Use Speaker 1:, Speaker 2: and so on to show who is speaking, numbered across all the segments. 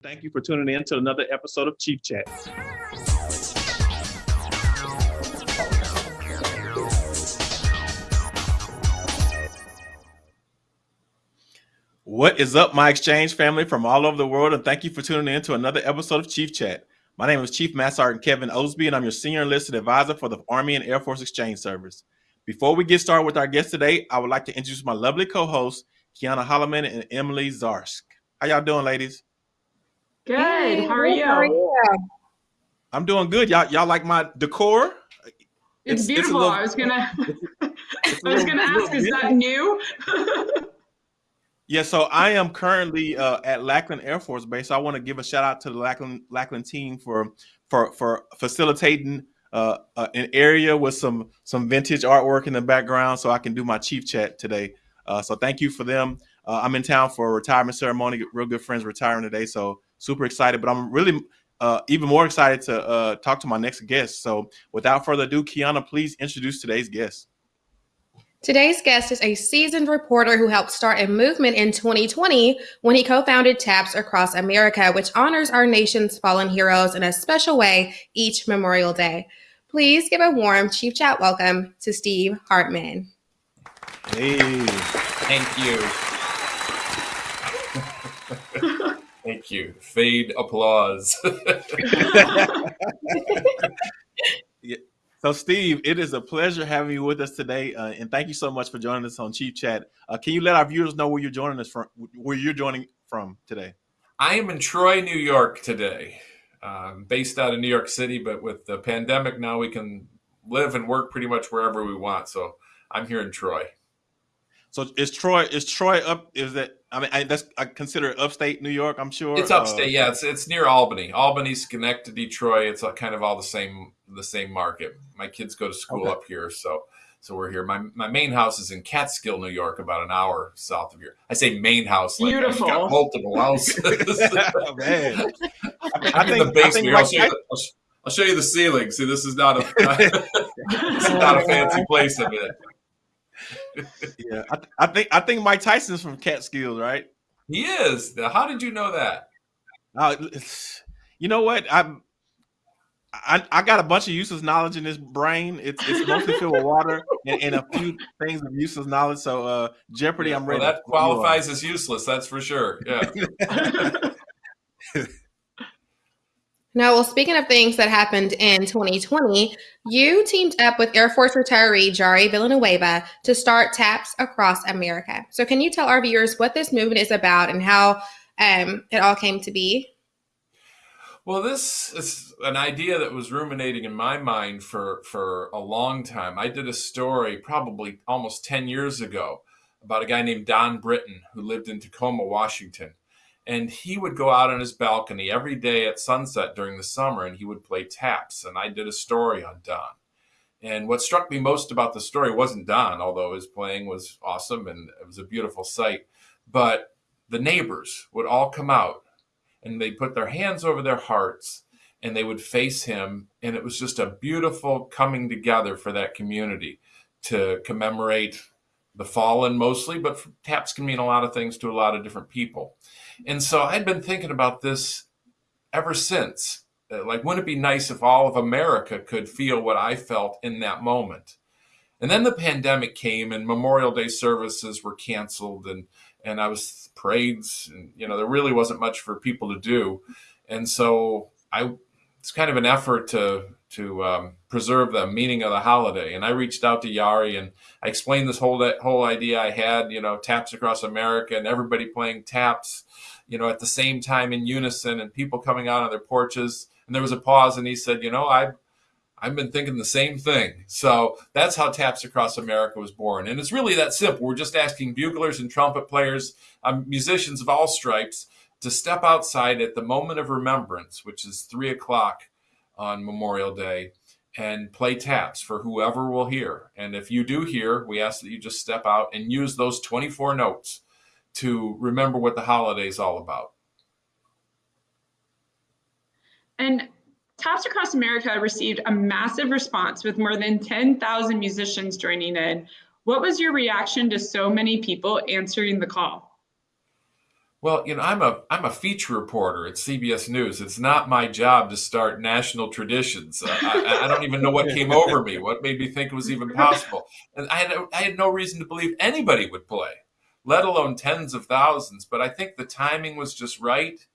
Speaker 1: Thank you for tuning in to another episode of Chief Chat. What is up, my exchange family from all over the world, and thank you for tuning in to another episode of Chief Chat. My name is Chief Master Sergeant Kevin Osby, and I'm your senior enlisted advisor for the Army and Air Force Exchange Service. Before we get started with our guest today, I would like to introduce my lovely co-hosts, Kiana Holloman and Emily Zarsk. How y'all doing, ladies?
Speaker 2: Good. Hey, how, are you? how are you?
Speaker 1: I'm doing good. Y'all, y'all like my decor?
Speaker 2: It's, it's beautiful. It's little, I was gonna, I was gonna ask, is that new?
Speaker 1: yeah. So I am currently uh, at Lackland Air Force Base. So I want to give a shout out to the Lackland Lackland team for for for facilitating uh, uh, an area with some some vintage artwork in the background, so I can do my chief chat today. Uh, so thank you for them. Uh, I'm in town for a retirement ceremony. Real good friends retiring today, so super excited. But I'm really uh, even more excited to uh, talk to my next guest. So without further ado, Kiana, please introduce today's guest.
Speaker 3: Today's guest is a seasoned reporter who helped start a movement in 2020 when he co founded TAPS Across America, which honors our nation's fallen heroes in a special way each Memorial Day. Please give a warm Chief Chat welcome to Steve Hartman.
Speaker 1: Hey.
Speaker 4: Thank you. Thank you. Fade applause.
Speaker 1: yeah. So, Steve, it is a pleasure having you with us today, uh, and thank you so much for joining us on Chief Chat. Uh, can you let our viewers know where you're joining us from? Where you're joining from today?
Speaker 4: I am in Troy, New York today, um, based out of New York City. But with the pandemic now, we can live and work pretty much wherever we want. So I'm here in Troy.
Speaker 1: So is Troy is Troy up? Is that I mean I, that's I consider it upstate New York. I'm sure
Speaker 4: it's upstate. Uh, yeah, it's it's near Albany. Albany, Schenectady, Detroit. It's kind of all the same the same market. My kids go to school okay. up here, so so we're here. My my main house is in Catskill, New York, about an hour south of here. I say main house,
Speaker 2: like beautiful, got
Speaker 4: multiple houses. oh, man, I, think, the basement. I'll, show you, I'll, show you the ceiling. See, this is not a this is not a fancy place. of it
Speaker 1: yeah, I, th- I, think I think Mike Tyson's from Catskills, right?
Speaker 4: He is. How did you know that?
Speaker 1: Uh, you know what? I, I I got a bunch of useless knowledge in this brain. It's it's mostly filled with water and, and, a few things of useless knowledge. So uh, Jeopardy,
Speaker 4: yeah,
Speaker 1: I'm ready.
Speaker 4: Well, that qualifies as useless. That's for sure. Yeah.
Speaker 3: Now, well, speaking of things that happened in 2020, you teamed up with Air Force retiree Jari Villanueva to start TAPS across America. So, can you tell our viewers what this movement is about and how um, it all came to be?
Speaker 4: Well, this is an idea that was ruminating in my mind for, for a long time. I did a story probably almost 10 years ago about a guy named Don Britton who lived in Tacoma, Washington and he would go out on his balcony every day at sunset during the summer and he would play taps and i did a story on don. And what struck me most about the story wasn't don although his playing was awesome and it was a beautiful sight but the neighbors would all come out and they'd put their hands over their hearts and they would face him and it was just a beautiful coming together for that community to commemorate the fallen mostly but taps can mean a lot of things to a lot of different people and so I'd been thinking about this ever since. Uh, like, wouldn't it be nice if all of America could feel what I felt in that moment? And then the pandemic came and Memorial Day services were canceled and and I was parades and you know there really wasn't much for people to do. And so I it's kind of an effort to to um, preserve the meaning of the holiday. And I reached out to Jari and I explained this whole whole idea I had, you know, taps across America and everybody playing taps you know, at the same time in unison and people coming out on their porches. And there was a pause and he said, you know, I've, I've been thinking the same thing. So that's how Taps Across America was born. And it's really that simple. We're just asking buglers and trumpet players, um, musicians of all stripes, to step outside at the moment of remembrance, which is three o'clock on Memorial Day, and play taps for whoever will hear. And if you do hear, we ask that you just step out and use those 24 notes to remember what the holiday is all about.
Speaker 2: And Taps Across America received a massive response with more than 10,000 musicians joining in. What was your reaction to so many people answering the call?
Speaker 4: Well, you know, I'm a I'm a feature reporter at CBS News. It's not my job to start national traditions. Uh, I, I, don't even know what came over me, what made me think it was even possible, and I had I had no reason to believe anybody would play, let alone tens of thousands. But I think the timing was just right,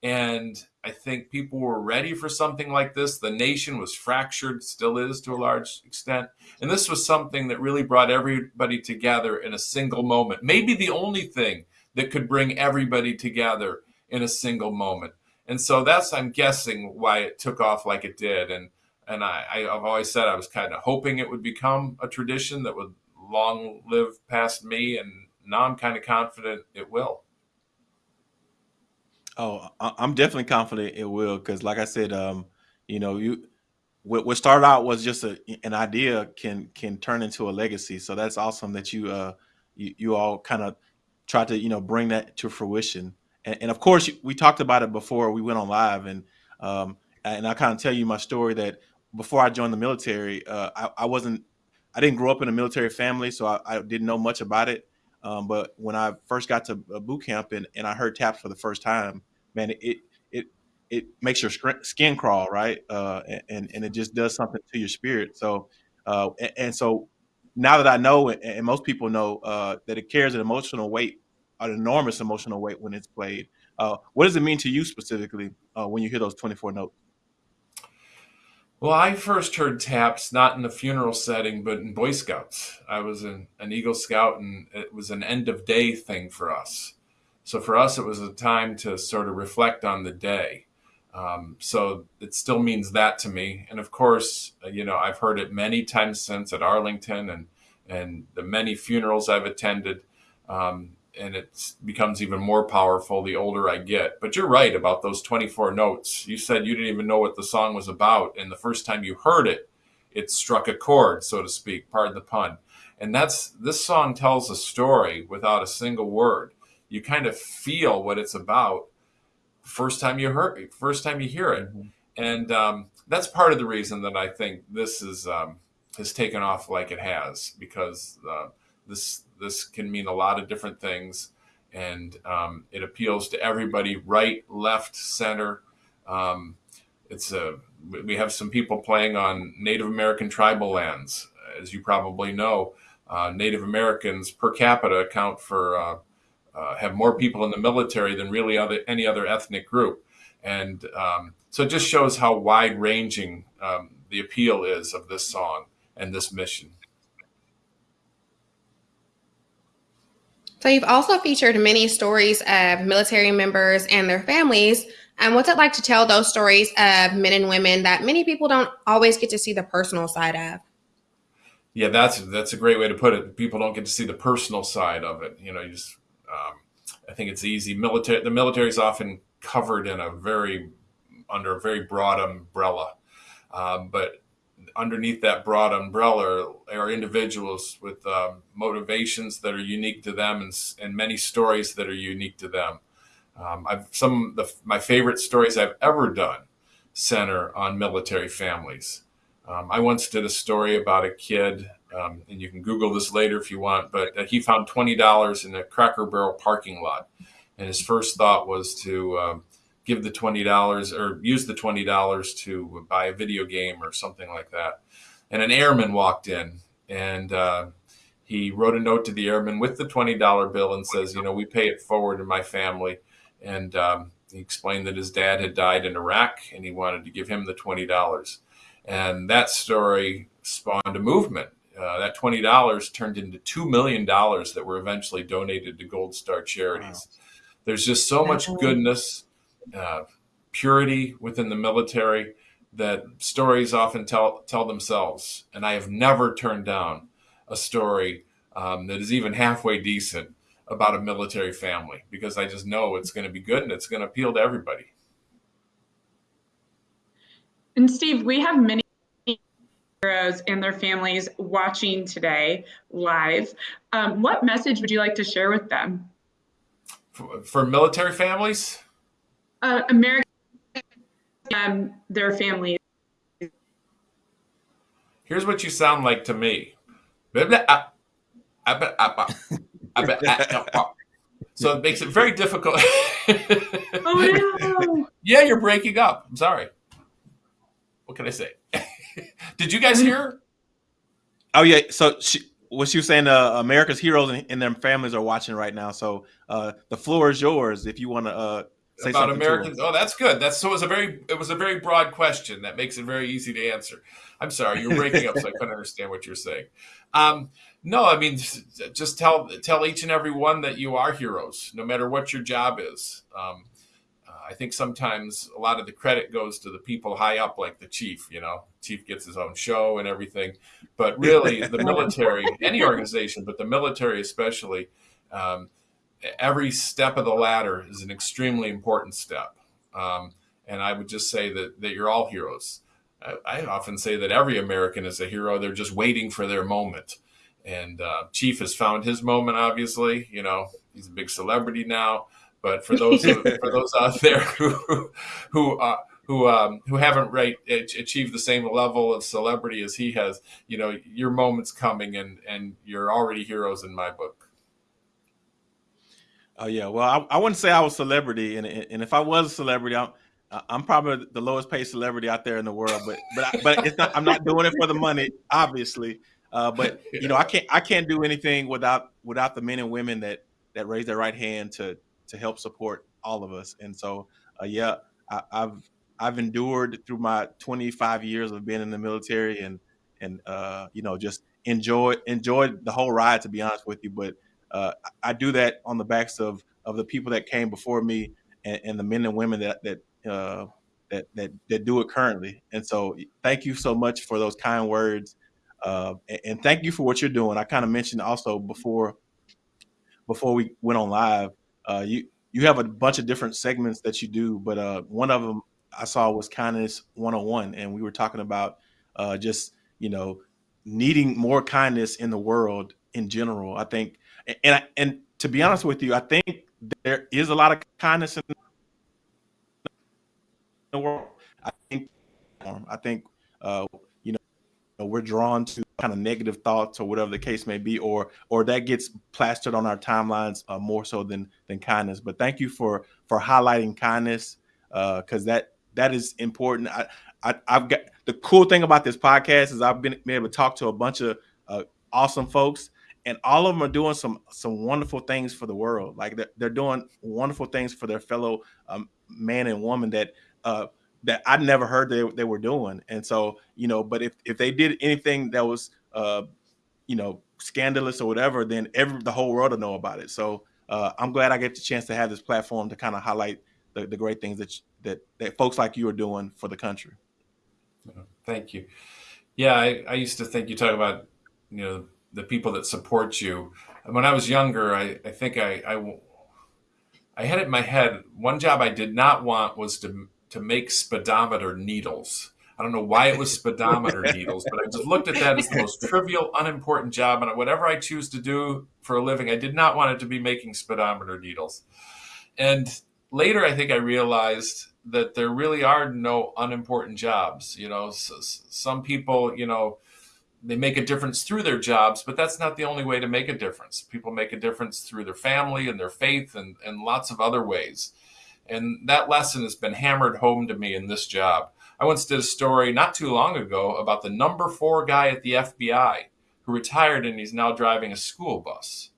Speaker 4: and I think people were ready for something like this. The nation was fractured, still is to a large extent, and this was something that really brought everybody together in a single moment. Maybe the only thing that could bring everybody together in a single moment. And so that's, I'm guessing, why it took off like it did. And and I, I've always said I was kind of hoping it would become a tradition that would long live past me. And now I'm kind of confident it will.
Speaker 1: Oh, I'm definitely confident it will because, like I said, um, you know, you what, what started out was just a, an idea can can turn into a legacy. So that's awesome that you uh you, you all kind of try to you know bring that to fruition. And, and, of course, we talked about it before we went on live, and um, and I kind of tell you my story that before I joined the military, uh, I, I, wasn't, I didn't grow up in a military family, so I, I didn't know much about it. Um, but when I first got to boot camp and, and I heard taps for the first time, man, it it it makes your skin crawl, right? Uh, and and it just does something to your spirit. So, uh, and, and so now that I know, and most people know, uh, that it carries an emotional weight, an enormous emotional weight when it's played. Uh, what does it mean to you specifically uh, when you hear those 24 notes?
Speaker 4: Well, I first heard taps not in a funeral setting, but in Boy Scouts. I was an, an Eagle Scout, and it was an end of day thing for us. So for us, it was a time to sort of reflect on the day. Um, so it still means that to me. And of course, uh, you know, I've heard it many times since at Arlington and and the many funerals I've attended. Um, and it becomes even more powerful the older I get. But you're right about those 24 notes. You said you didn't even know what the song was about, and the first time you heard it, it struck a chord, so to speak. Pardon the pun. And that's this song tells a story without a single word. You kind of feel what it's about first time you heard first time you hear it. Mm-hmm. and um, that's part of the reason that i think this is um, has taken off like it has because uh, this this can mean a lot of different things. And um, it appeals to everybody right left center. Um, it's a we have some people playing on native american tribal lands as you probably know. Uh, native americans per capita account for uh, have more people in the military than really other, any other ethnic group. And um, so it just shows how wide ranging um, the appeal is of this song and this mission.
Speaker 3: So you've also featured many stories of military members and their families. And what's it like to tell those stories of men and women that many people don't always get to see the personal side of?
Speaker 4: Yeah, that's that's a great way to put it. People don't get to see the personal side of it. You know, you just um, I think it's easy. Military, the military is often covered in a very under a very broad umbrella, um, but underneath that broad umbrella are individuals with um, motivations that are unique to them and, and many stories that are unique to them. Um, I've some of the, my favorite stories I've ever done center on military families. Um, I once did a story about a kid um, and you can Google this later if you want, but uh, he found $20 in a Cracker Barrel parking lot. And his first thought was to uh, give the $20 or use the $20 to buy a video game or something like that. And an airman walked in and uh, he wrote a note to the airman with the $20 bill and says, you know, we pay it forward in my family. And um, he explained that his dad had died in Iraq and he wanted to give him the $20. And that story spawned a movement uh, that twenty dollars turned into two million dollars that were eventually donated to Gold Star charities. Wow. There's just so much goodness, uh, purity within the military that stories often tell tell themselves. And I have never turned down a story um, that is even halfway decent about a military family because I just know it's going to be good and it's going to appeal to everybody.
Speaker 2: And Steve, we have many heroes and their families watching today live. Um, what message would you like to share with them?
Speaker 4: For, for military families?
Speaker 2: Uh, American, um, their families.
Speaker 4: Here's what you sound like to me. So it makes it very difficult.
Speaker 2: oh no!
Speaker 4: yeah, you're breaking up. I'm sorry. What can I say? Did you guys hear?
Speaker 1: Oh yeah. So she, what she was saying, uh, America's heroes and, and, their families are watching right now. So uh, the floor is yours if you want to uh, say
Speaker 4: about Americans. Oh, that's good. That's so it was a very it was a very broad question that makes it very easy to answer. I'm sorry, you're breaking up, so I couldn't understand what you're saying. Um, no, I mean just tell tell each and every one that you are heroes, no matter what your job is. Um, I think sometimes a lot of the credit goes to the people high up, like the chief. You know, chief gets his own show and everything, but really the military, any organization, but the military especially, um, every step of the ladder is an extremely important step. Um, and I would just say that that you're all heroes. I, I, often say that every American is a hero. They're just waiting for their moment. And uh, Chief has found his moment. Obviously, you know, he's a big celebrity now. But for those who, for those out there who who uh, who um, who haven't right achieved the same level of celebrity as he has, you know, your moment's coming, and and you're already heroes in my book.
Speaker 1: Oh yeah, well, I, I wouldn't say I was celebrity, and and if I was a celebrity, I'm I'm probably the lowest paid celebrity out there in the world. But but but it's not. I'm not doing it for the money, obviously. Uh, but you know, I can't I can't do anything without without the men and women that that raise their right hand to to help support all of us. And so, uh, yeah, I, have I've endured through my 25 years of being in the military, and and uh, you know just enjoy enjoyed the whole ride. To be honest with you, but uh, I do that on the backs of of the people that came before me, and, and the men and women that that. Uh, that, that, that do it currently. And so thank you so much for those kind words. Uh, and, and, thank you for what you're doing. I kind of mentioned also before before we went on live uh, you you have a bunch of different segments that you do, but uh, one of them I saw was kindness 101, and we were talking about uh, just you know needing more kindness in the world in general. I think, and I, and to be honest with you, I think there is a lot of kindness in the world. I think, I think, uh, know, we're drawn to kind of negative thoughts or whatever the case may be, or or that gets plastered on our timelines uh, more so than than kindness. But thank you for for highlighting kindness because uh, that that is important. I, I have got the cool thing about this podcast is I've been, been able to talk to a bunch of uh, awesome folks, and all of them are doing some some wonderful things for the world. Like they're, they're doing wonderful things for their fellow um, man and woman that uh, that I never heard they, they were doing. And so, you know, but if, if they did anything that was, uh, you know, scandalous or whatever, then every, the whole world will know about it. So uh, I'm glad I get the chance to have this platform to kind of highlight the, the great things that, that, that folks like you are doing for the country.
Speaker 4: Thank you. Yeah, I, I used to think you talk about, you know, the people that support you. When I was younger, I, I think I, I, I had it in my head. One job I did not want was to to make speedometer needles. I don't know why it was speedometer needles, but I just looked at that as the most trivial, unimportant job. And whatever I choose to do for a living, I did not want it to be making speedometer needles. And later, I think I realized that there really are no unimportant jobs. You know, some people, you know, they make a difference through their jobs, but that's not the only way to make a difference. People make a difference through their family and their faith and, and lots of other ways. And that lesson has been hammered home to me in this job. I once did a story not too long ago about the number four guy at the FBI who retired and he's now driving a school bus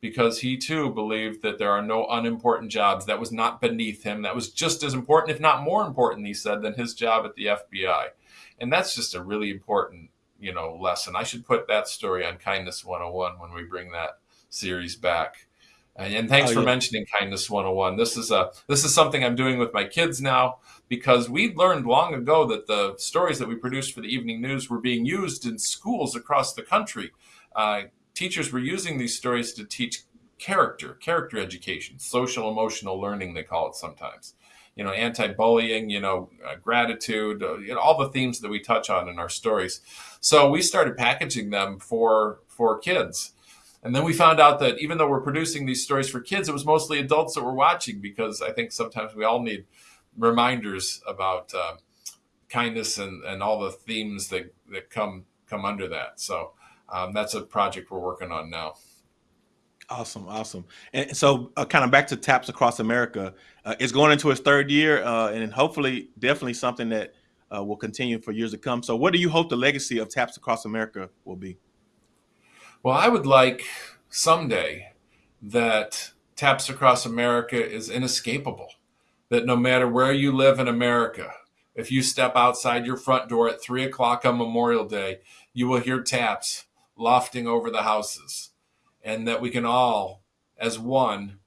Speaker 4: because he too believed that there are no unimportant jobs. That was not beneath him. That was just as important, if not more important, he said, than his job at the FBI. And that's just a really important, you know, lesson. I should put that story on Kindness 101 when we bring that series back. And thanks oh, for yeah. mentioning Kindness 101. This is a this is something I'm doing with my kids now because we learned long ago that the stories that we produced for the evening news were being used in schools across the country. Uh, teachers were using these stories to teach character, character education, social emotional learning they call it sometimes. You know, anti-bullying, you know, uh, gratitude, uh, you know, all the themes that we touch on in our stories. So we started packaging them for for kids and then we found out that even though we're producing these stories for kids, it was mostly adults that were watching because I think sometimes we all need reminders about uh, kindness and, and all the themes that, that come come under that. So um, that's a project we're working on now.
Speaker 1: Awesome, awesome. And so, uh, kind of back to Taps Across America, uh, it's going into its third year, uh, and hopefully, definitely something that uh, will continue for years to come. So, what do you hope the legacy of Taps Across America will be?
Speaker 4: Well, I would like someday that Taps Across America is inescapable. That no matter where you live in America, if you step outside your front door at three o'clock on Memorial Day, you will hear taps lofting over the houses. And that we can all, as one,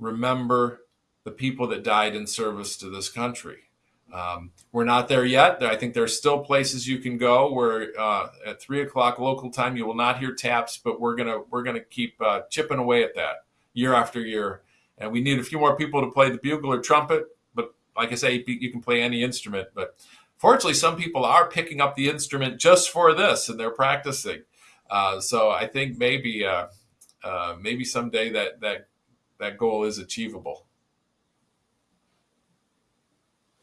Speaker 4: remember the people that died in service to this country. Um, we're not there yet. I think there's still places you can go where uh, at three o'clock local time you will not hear taps, but we're gonna we're gonna keep uh, chipping away at that year after year. And we need a few more people to play the bugle or trumpet. But like I say, you can play any instrument. But fortunately, some people are picking up the instrument just for this, and they're practicing. Uh, so I think maybe uh, uh, maybe someday that that that goal is achievable.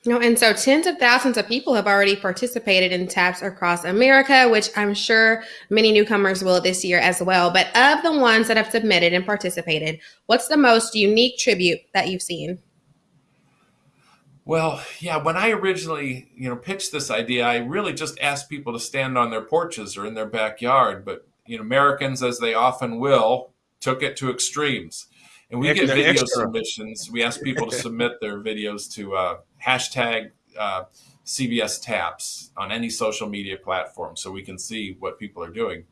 Speaker 3: You know, and so tens of thousands of people have already participated in TAPS across America, which I'm sure many newcomers will this year as well. But of the ones that have submitted and participated, what's the most unique tribute that you've seen?
Speaker 4: Well, yeah, when I originally, you know, pitched this idea, I really just asked people to stand on their porches or in their backyard, but you know, Americans as they often will, took it to extremes. And we extra, get video extra. submissions. We ask people to submit their videos to uh, hashtag uh, CBS Taps on any social media platform so we can see what people are doing.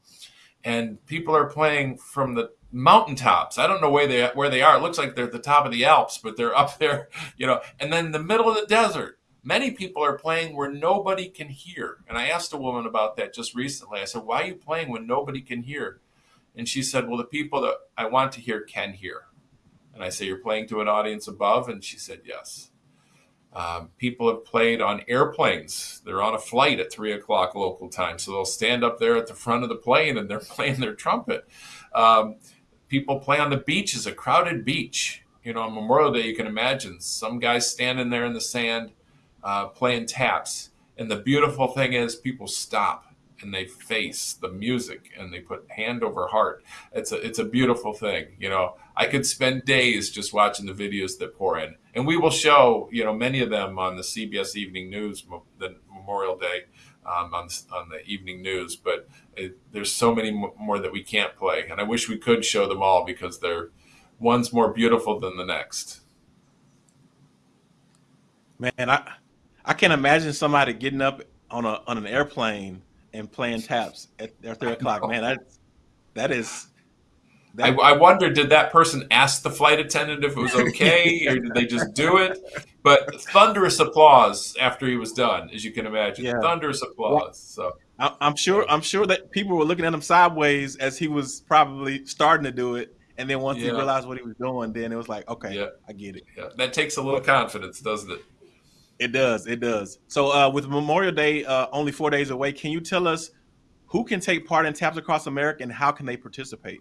Speaker 4: And people are playing from the mountaintops. I don't know where they where they are. It looks like they're at the top of the Alps, but they're up there, you know. And then the middle of the desert, many people are playing where nobody can hear. And I asked a woman about that just recently. I said, "Why are you playing when nobody can hear?" And she said, "Well, the people that I want to hear can hear." And I say, You're playing to an audience above? And she said, Yes. Um, people have played on airplanes. They're on a flight at three o'clock local time. So they'll stand up there at the front of the plane and they're playing their trumpet. Um, people play on the beaches, a crowded beach. You know, on Memorial Day, you can imagine some guys standing there in the sand uh, playing taps. And the beautiful thing is, people stop and they face the music and they put hand over heart. It's a it's a beautiful thing. You know, I could spend days just watching the videos that pour in, and we will show you know many of them on the CBS Evening News, the Memorial Day. Um, on, on the evening news, but it, there's so many more that we can't play, and I wish we could show them all because they're one's more beautiful than the next.
Speaker 1: Man, I I can't imagine somebody getting up on a on an airplane and playing taps at, three o'clock. Man, that that is.
Speaker 4: That, I, I wonder, did that person ask the flight attendant if it was okay, or did they just do it? But thunderous applause after he was done, as you can imagine. Yeah. Thunderous applause. So
Speaker 1: I, I'm sure, I'm sure that people were looking at him sideways as he was probably starting to do it, and then once yeah. he realized what he was doing, then it was like, okay, yeah. I get it.
Speaker 4: Yeah. That takes a little confidence, doesn't it?
Speaker 1: It does. It does. So uh, with Memorial Day uh, only four days away, can you tell us who can take part in Taps Across America and how can they participate?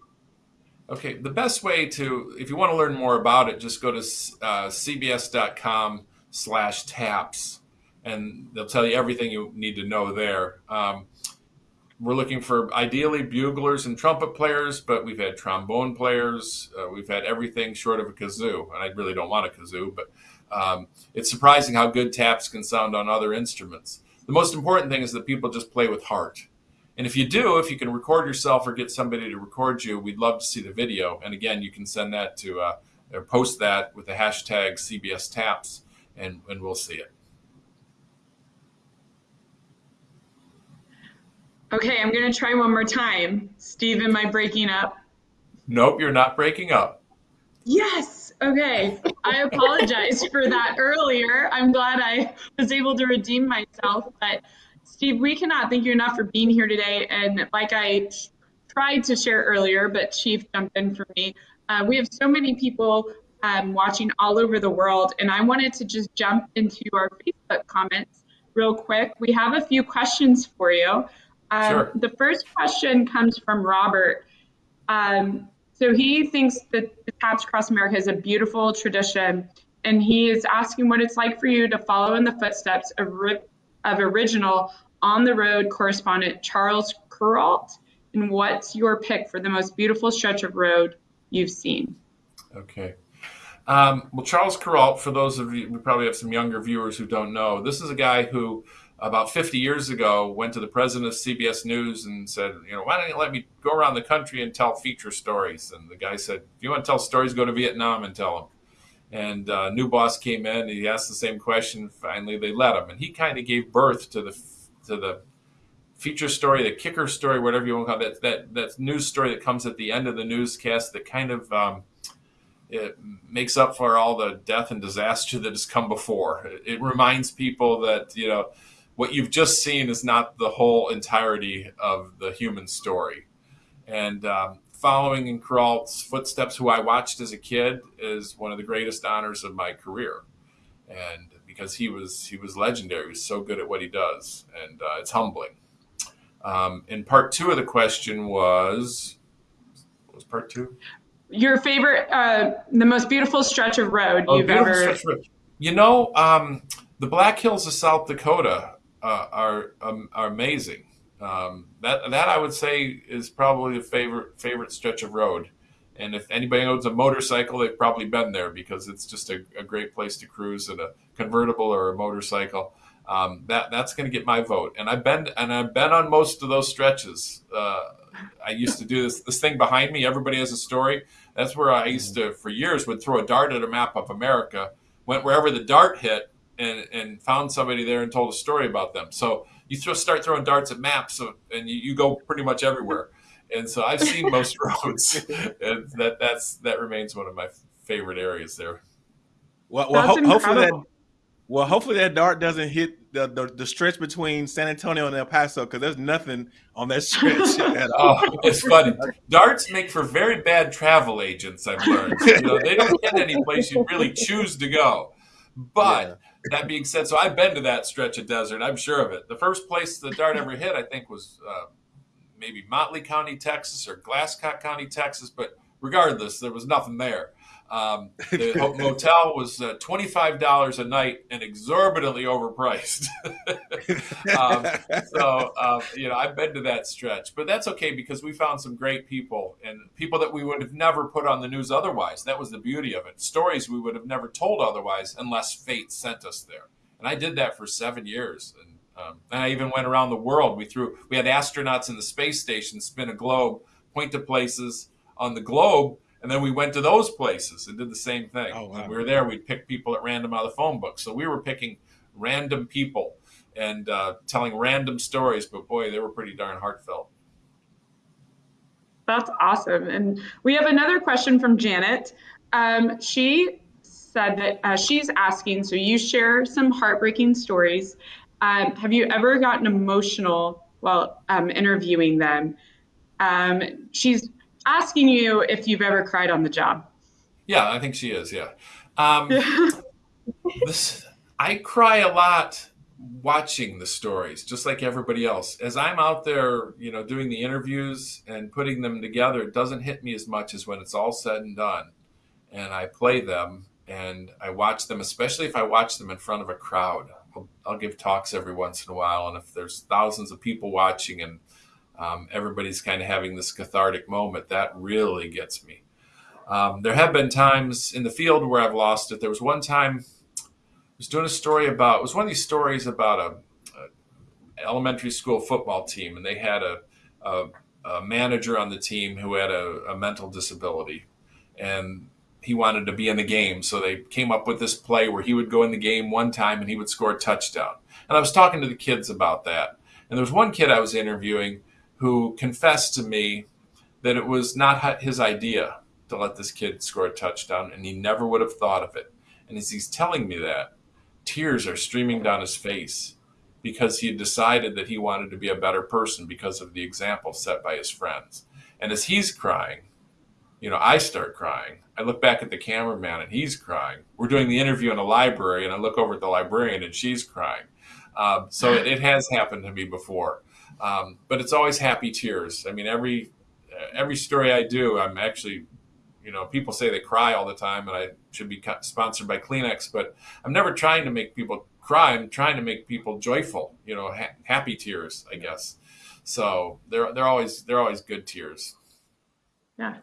Speaker 4: Okay, the best way to, if you want to learn more about it, just go to uh, cbs.com slash taps and they'll tell you everything you need to know there. Um, we're looking for ideally buglers and trumpet players, but we've had trombone players. Uh, we've had everything short of a kazoo, and I really don't want a kazoo, but um, it's surprising how good taps can sound on other instruments. The most important thing is that people just play with heart. And if you do, if you can record yourself or get somebody to record you, we'd love to see the video. And again, you can send that to uh, or post that with the hashtag CBS Taps, and, and we'll see it.
Speaker 2: Okay, I'm going to try one more time. Steve, am I breaking up?
Speaker 4: Nope, you're not breaking up.
Speaker 2: Yes. Okay, I apologize for that earlier. I'm glad I was able to redeem myself. But Steve, we cannot thank you enough for being here today. And like I tried to share earlier, but Chief jumped in for me. Uh, we have so many people um, watching all over the world, and I wanted to just jump into our Facebook comments real quick. We have a few questions for you. Um, sure. The first question comes from Robert. Um, so he thinks that the Taps Across America is a beautiful tradition, and he is asking what it's like for you to follow in the footsteps of, of original on the road correspondent Charles Kuralt, and what's your pick for the most beautiful stretch of road you've seen.
Speaker 4: Okay. Um, well, Charles Kuralt, for those of you, we probably have some younger viewers who don't know, this is a guy who about 50 years ago went to the president of CBS News and said, you know, why don't you let me go around the country and tell feature stories? And the guy said, if you want to tell stories, go to Vietnam and tell them. And uh, new boss came in, and he asked the same question. Finally, they let him, and he kind of gave birth to the to the feature story, the kicker story, whatever you want to call it. That that, that news story that comes at the end of the newscast that kind of um, it makes up for all the death and disaster that has come before. It, it reminds people that you know what you've just seen is not the whole entirety of the human story. And um, following in Kuralt's footsteps, who I watched as a kid, is one of the greatest honors of my career. And because he was he was legendary, he was so good at what he does, and uh, it's humbling. Um, and part two of the question was, what was part two?
Speaker 2: Your favorite, uh, the most beautiful stretch of road
Speaker 4: Oh,
Speaker 2: you've ever.
Speaker 4: You know, um, the Black Hills of South Dakota uh, are um, are amazing. Um, that that I would say is probably a favorite favorite stretch of road. And if anybody owns a motorcycle, they've probably been there because it's just a, a great place to cruise in a convertible or a motorcycle. Um, that that's going to get my vote. And I've been and I've been on most of those stretches. Uh, I used to do this this thing behind me. Everybody has a story. That's where I used to, for years, would throw a dart at a map of America, went wherever the dart hit, and and found somebody there and told a story about them. So you throw, start throwing darts at maps, so, and you, you go pretty much everywhere. And so I've seen most roads, and that that's that remains one of my favorite areas there.
Speaker 1: Well, well ho- hopefully that well, hopefully that dart doesn't hit the, the, the stretch between San Antonio and El Paso because there's nothing on that stretch at oh, all.
Speaker 4: Oh, it's funny. Darts make for very bad travel agents. I've learned. You know, they don't hit any place you really choose to go. But that being said, so I've been to that stretch of desert. I'm sure of it. The first place the dart ever hit, I think, was uh, maybe Motley County, Texas, or Glasscock County, Texas. But regardless, there was nothing there. Um, the ho- motel was uh, twenty five dollars a night and exorbitantly overpriced. um, so uh, you know I've been to that stretch, but that's okay because we found some great people and people that we would have never put on the news otherwise. That was the beauty of it. Stories we would have never told otherwise unless fate sent us there. And I did that for seven years, and, um, and I even went around the world. We threw we had astronauts in the space station spin a globe, point to places on the globe. And then we went to those places and did the same thing.
Speaker 1: Oh, wow.
Speaker 4: We were there, we'd pick people at random out of the phone book. So we were picking random people and uh, telling random stories, but boy, they were pretty darn heartfelt.
Speaker 2: That's awesome. And we have another question from Janet. Um, she said that uh, she's asking, so you share some heartbreaking stories. Um, have you ever gotten emotional while um, interviewing them? Um, she's asking you if you've ever cried on the job.
Speaker 4: Yeah, I think she is. Yeah. Um, this, I cry a lot watching the stories, just like everybody else. As I'm out there, you know, doing the interviews and putting them together, it doesn't hit me as much as when it's all said and done. And I play them and I watch them, especially if I watch them in front of a crowd. I'll, I'll give talks every once in a while, and if there's thousands of people watching and um, everybody's kind of having this cathartic moment, that really gets me. Um, there have been times in the field where I've lost it. There was one time I was doing a story about it was one of these stories about a, a elementary school football team, and they had a, a, a manager on the team who had a, a mental disability, and he wanted to be in the game. So they came up with this play where he would go in the game one time and he would score a touchdown. And I was talking to the kids about that, and there was one kid I was interviewing who confessed to me that it was not his idea to let this kid score a touchdown, and he never would have thought of it. And as he's telling me that, tears are streaming down his face because he had decided that he wanted to be a better person because of the example set by his friends. And as he's crying, you know, I start crying. I look back at the cameraman and he's crying. We're doing the interview in a library, and I look over at the librarian and she's crying. Um, so it, it has happened to me before, um, but it's always happy tears. I mean, every every story I do, I'm actually you know, people say they cry all the time and I should be sponsored by Kleenex, but I'm never trying to make people cry. I'm trying to make people joyful, you know, ha- happy tears, I guess. So they're, they're always, they're always good tears.
Speaker 2: Yeah.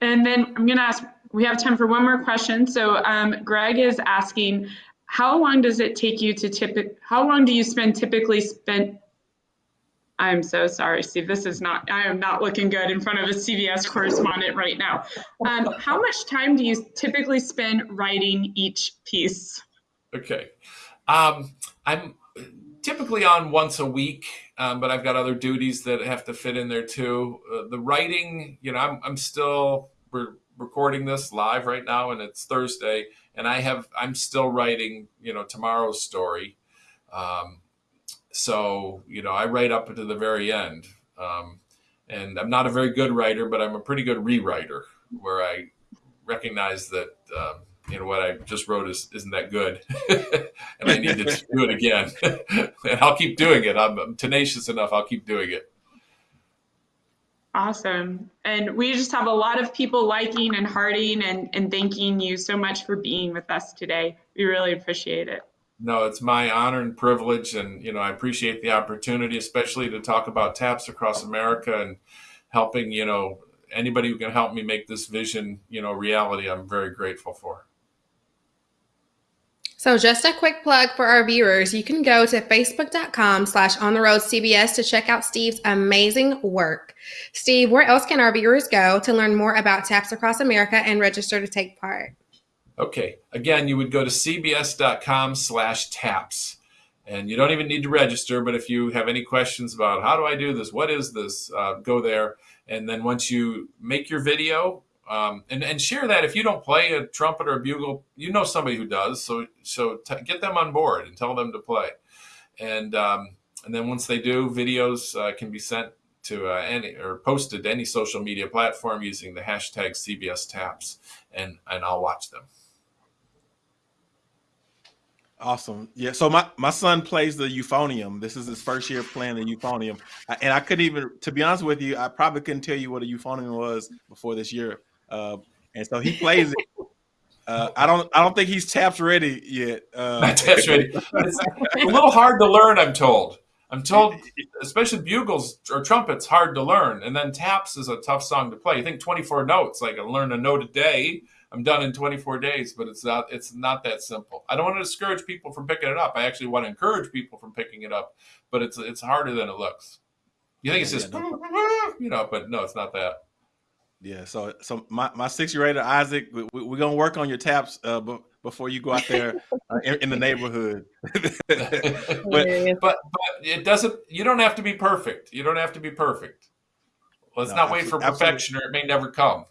Speaker 2: And then I'm going to ask, we have time for one more question. So um, Greg is asking, how long does it take you to tip? how long do you spend typically spend, I'm so sorry, Steve, this is not, I am not looking good in front of a CBS correspondent right now. Um, how much time do you typically spend writing each piece?
Speaker 4: Okay. Um, I'm typically on once a week, um, but I've got other duties that have to fit in there too. Uh, the writing, you know, I'm, I'm still re- recording this live right now, and it's Thursday, and I have I'm still writing, you know, tomorrow's story. Um, so you know, I write up to the very end, um, and I'm not a very good writer, but I'm a pretty good rewriter, where I recognize that. Um, you know what I just wrote is isn't that good, and I need to do it again. and I'll keep doing it. I'm, I'm tenacious enough. I'll keep doing it.
Speaker 2: Awesome. And we just have a lot of people liking and hearting and, and thanking you so much for being with us today. We really appreciate it.
Speaker 4: No, it's my honor and privilege. And, you know, I appreciate the opportunity, especially to talk about TAPS across America and helping, you know, anybody who can help me make this vision, you know, reality. I'm very grateful for.
Speaker 3: So just a quick plug for our viewers, you can go to facebook.com slash on the road CBS to check out Steve's amazing work. Steve, where else can our viewers go to learn more about TAPS Across America and register to take part?
Speaker 4: Okay. Again, you would go to cbs.com slash TAPS. And you don't even need to register, but if you have any questions about how do I do this, what is this, uh, go there. And then once you make your video, um, and and share that if you don't play a trumpet or a bugle, you know somebody who does. So so get them on board and tell them to play, and um, and then once they do, videos uh, can be sent to uh, any or posted to any social media platform using the hashtag CBS Taps, and and I'll watch them.
Speaker 1: Awesome. Yeah. So my, my son plays the euphonium. This is his first year playing the euphonium. And I couldn't even, to be honest with you, I probably couldn't tell you what a euphonium was before this year. Uh, and so he plays it. Uh, I don't. I don't think he's taps ready yet. Uh,
Speaker 4: Not taps ready. It's a little hard to learn. I'm told. I'm told, especially bugles or trumpets, hard to learn. And then taps is a tough song to play. You think 24 notes, like I learn a note a day. I'm done in 24 days, but it's not. It's not that simple. I don't want to discourage people from picking it up. I actually want to encourage people from picking it up, but it's it's harder than it looks. You think it's just, you know, but no, it's not that.
Speaker 1: Yeah, so so my, my six year old Isaac, we, we, are gonna work on your taps uh, b- before you go out there uh, in, in, the neighborhood.
Speaker 4: but, but but it doesn't. You don't have to be perfect. You don't have to be perfect. Let's no, not wait for perfection, absolutely. or it may never come.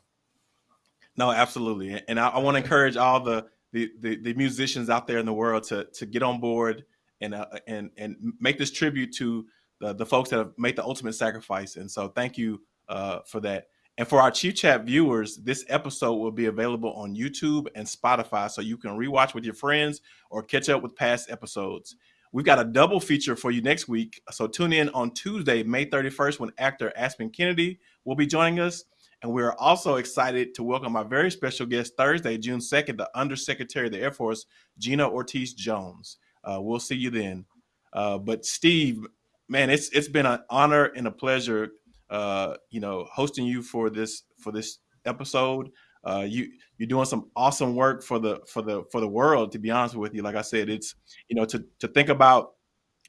Speaker 1: No, absolutely, and I, I want to encourage all the, the, the the musicians out there in the world to to get on board and uh, and and make this tribute to the the folks that have made the ultimate sacrifice. And so, thank you uh, for that. And for our Chief Chat viewers, this episode will be available on YouTube and Spotify so you can rewatch with your friends or catch up with past episodes. We've got a double feature for you next week. So tune in on Tuesday, May 31st, when actor Aspen Kennedy will be joining us. And we're also excited to welcome our very special guest Thursday, June 2nd, the Undersecretary of the Air Force, Gina Ortiz Jones. Uh, we'll see you then. Uh, but Steve, man, it's it's been an honor and a pleasure uh, you know, hosting you for this for this episode. Uh, you you're doing some awesome work for the for the for the world. To be honest with you, like I said, it's you know to to think about,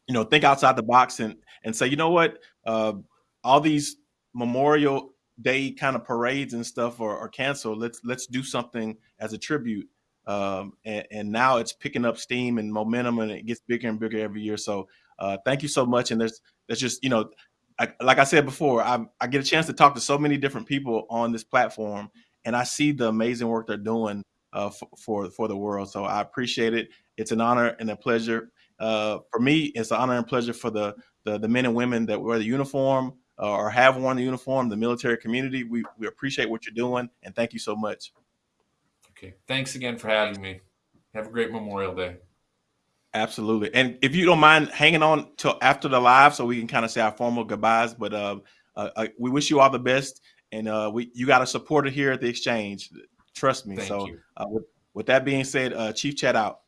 Speaker 1: you know, think outside the box and and say, you know what, uh, all these Memorial Day kind of parades and stuff are, are canceled. Let's let's do something as a tribute. Um, and, and, now it's picking up steam and momentum, and it gets bigger and bigger every year. So, uh, thank you so much. And there's there's just you know I, like I said before, I, I get a chance to talk to so many different people on this platform, and I see the amazing work they're doing uh, for, for, the world. So I appreciate it. It's an honor and a pleasure uh, for me. It's an honor and pleasure for the the, the men and women that wear the uniform uh, or have worn the uniform, the military community. We we appreciate what you're doing, and thank you so much.
Speaker 4: Okay, thanks again for having me. Have a great Memorial Day.
Speaker 1: Absolutely. And if you don't mind hanging on till after the live so we can kind of say our formal goodbyes, but uh, uh, we wish you all the best. And uh, we you got a supporter here at the exchange. Trust me.
Speaker 4: Thank
Speaker 1: so uh, with, with, that being said, uh, Chief Chat out.